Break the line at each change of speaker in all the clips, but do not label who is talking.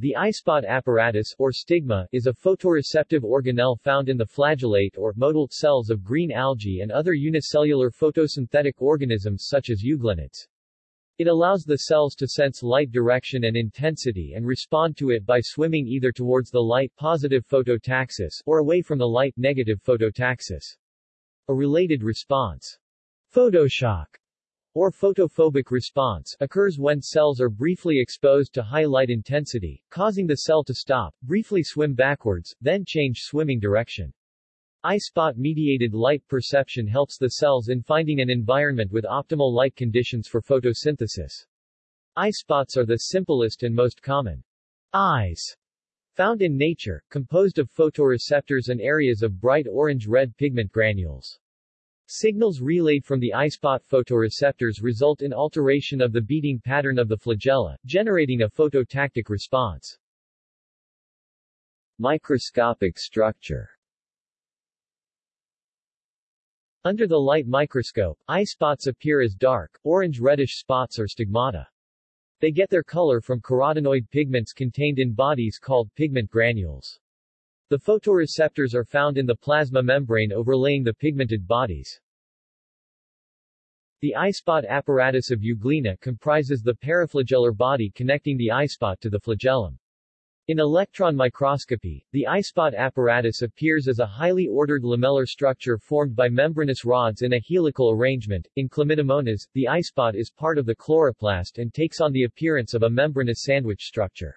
The eye-spot apparatus, or stigma, is a photoreceptive organelle found in the flagellate or motile cells of green algae and other unicellular photosynthetic organisms such as euglenids. It allows the cells to sense light direction and intensity and respond to it by swimming either towards the light positive phototaxis or away from the light negative phototaxis. A related response, photoshock, or photophobic response, occurs when cells are briefly exposed to high light intensity, causing the cell to stop, briefly swim backwards, then change swimming direction. Eye-spot-mediated light perception helps the cells in finding an environment with optimal light conditions for photosynthesis. Eye spots are the simplest and most common eyes found in nature, composed of photoreceptors and areas of bright orange-red pigment granules. Signals relayed from the eye-spot photoreceptors result in alteration of the beating pattern of the flagella, generating a phototactic response. Microscopic structure Under the light microscope, eye spots appear as dark, orange-reddish spots or stigmata. They get their color from carotenoid pigments contained in bodies called pigment granules. The photoreceptors are found in the plasma membrane overlaying the pigmented bodies. The eye-spot apparatus of euglena comprises the paraflagellar body connecting the eyespot to the flagellum. In electron microscopy, the eye-spot apparatus appears as a highly ordered lamellar structure formed by membranous rods in a helical arrangement. In Chlamydomonas, the eyespot is part of the chloroplast and takes on the appearance of a membranous sandwich structure.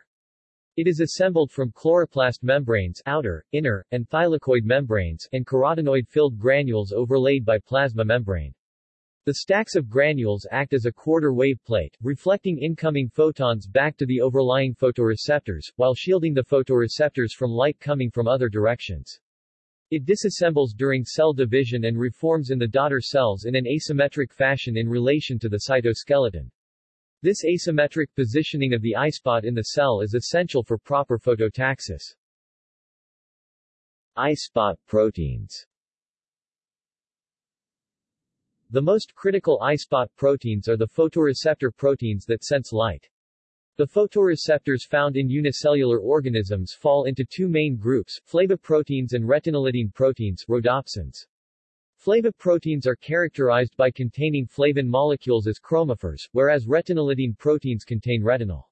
It is assembled from chloroplast membranes outer, inner, and thylakoid membranes and carotenoid-filled granules overlaid by plasma membrane. The stacks of granules act as a quarter wave plate, reflecting incoming photons back to the overlying photoreceptors, while shielding the photoreceptors from light coming from other directions. It disassembles during cell division and reforms in the daughter cells in an asymmetric fashion in relation to the cytoskeleton. This asymmetric positioning of the eye spot in the cell is essential for proper phototaxis. Eye spot proteins The most critical eye spot proteins are the photoreceptor proteins that sense light. The photoreceptors found in unicellular organisms fall into two main groups, flavoproteins and retinylidene proteins rhodopsins. Flavoproteins are characterized by containing flavin molecules as chromophores, whereas retinylidene proteins contain retinol.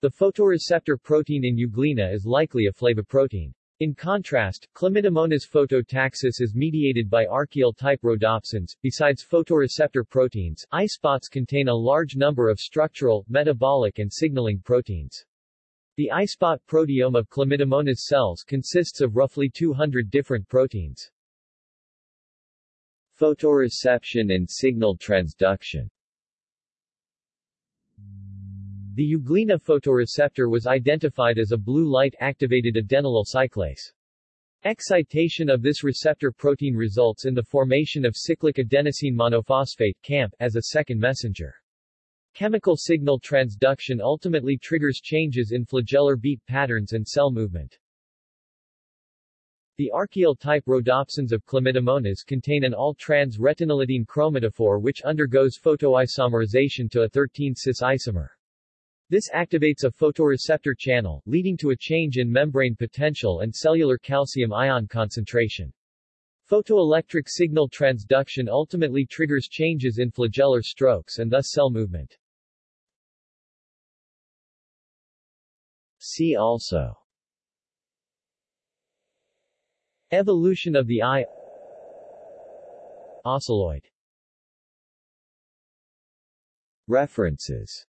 The photoreceptor protein in euglena is likely a flavoprotein. In contrast, Chlamydomonas phototaxis is mediated by archaeal-type rhodopsins. Besides photoreceptor proteins, eye spots contain a large number of structural, metabolic and signaling proteins. The eye spot proteome of Chlamydomonas cells consists of roughly 200 different proteins. Photoreception and signal transduction The euglena photoreceptor was identified as a blue light-activated adenylyl cyclase. Excitation of this receptor protein results in the formation of cyclic adenosine monophosphate CAMP as a second messenger. Chemical signal transduction ultimately triggers changes in flagellar beat patterns and cell movement. The archaeal-type rhodopsins of Chlamydomonas contain an all-trans retinylidene chromatophore which undergoes photoisomerization to a 13-cis isomer. This activates a photoreceptor channel, leading to a change in membrane potential and cellular calcium ion concentration. Photoelectric signal transduction ultimately triggers changes in flagellar strokes and thus cell movement. See also Evolution of the eye Ocelloid References